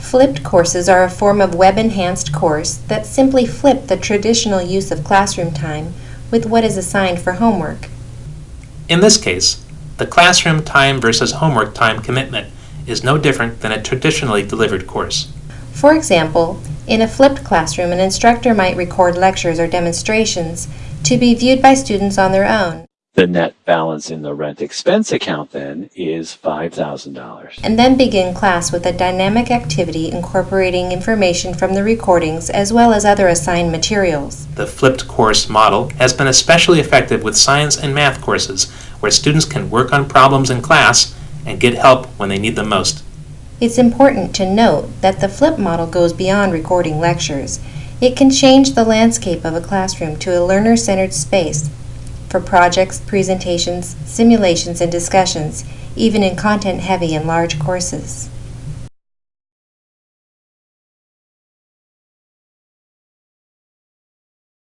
Flipped courses are a form of web-enhanced course that simply flip the traditional use of classroom time with what is assigned for homework. In this case, the classroom time versus homework time commitment is no different than a traditionally delivered course. For example, in a flipped classroom, an instructor might record lectures or demonstrations to be viewed by students on their own, The net balance in the rent expense account then is $5,000. and then begin class with a dynamic activity incorporating information from the recordings as well as other assigned materials. The flipped course model has been especially effective with science and math courses where students can work on problems in class and get help when they need them most. It's important to note that the flip model goes beyond recording lectures. It can change the landscape of a classroom to a learner-centered space for projects, presentations, simulations, and discussions, even in content-heavy and large courses.